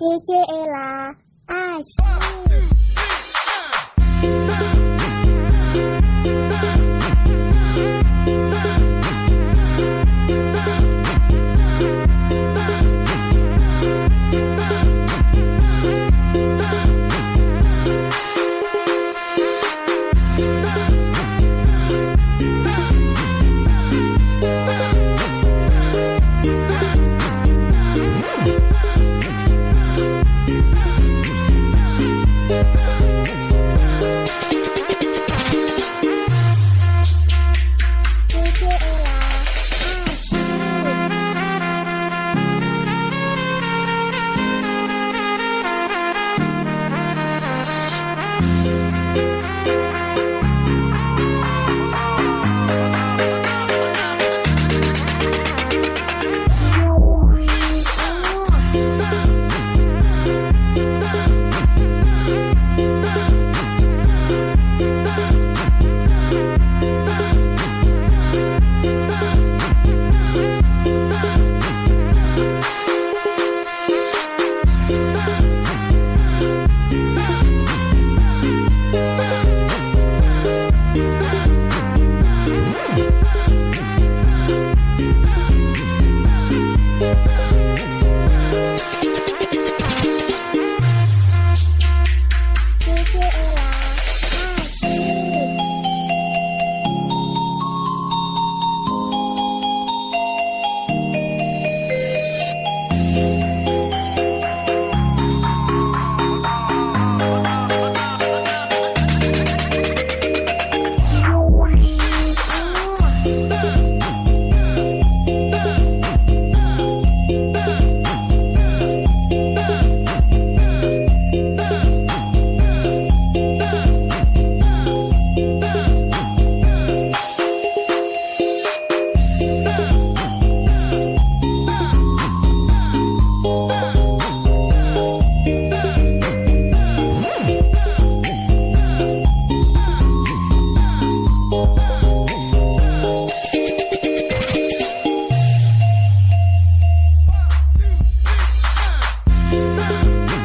姐姐啦爱心。One, two, three.